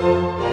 Música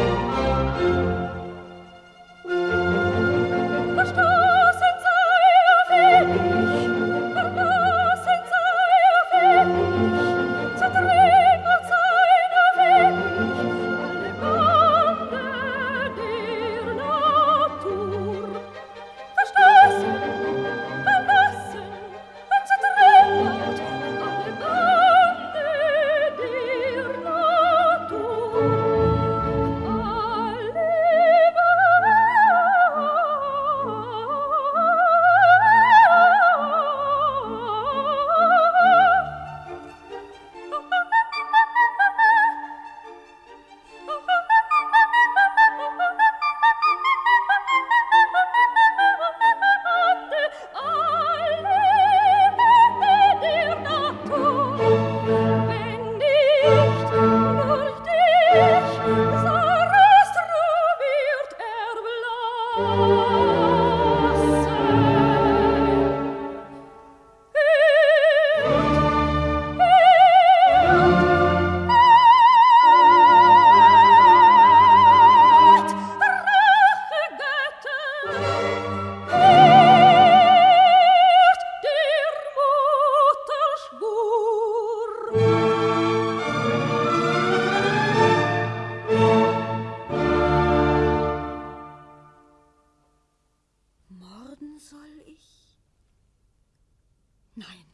Nein,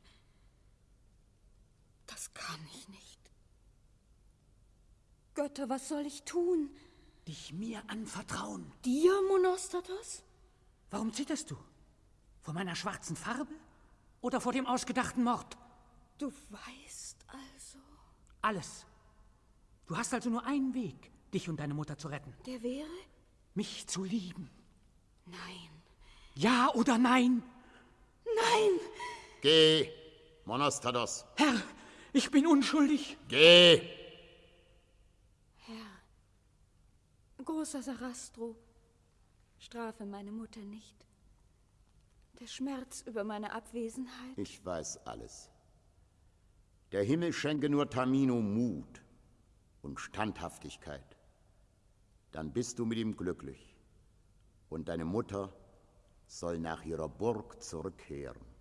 das kann ich nicht. Götter, was soll ich tun? Dich mir anvertrauen. Dir, Monostatos? Warum zitterst du? Vor meiner schwarzen Farbe oder vor dem ausgedachten Mord? Du weißt also. Alles. Du hast also nur einen Weg, dich und deine Mutter zu retten. Der wäre? Mich zu lieben. Nein. Ja oder nein? Nein! Geh, Monostatos. Herr, ich bin unschuldig. Geh! Herr, großer Sarastro, strafe meine Mutter nicht. Der Schmerz über meine Abwesenheit. Ich weiß alles. Der Himmel schenke nur Tamino Mut und Standhaftigkeit. Dann bist du mit ihm glücklich. Und deine Mutter soll nach ihrer Burg zurückkehren.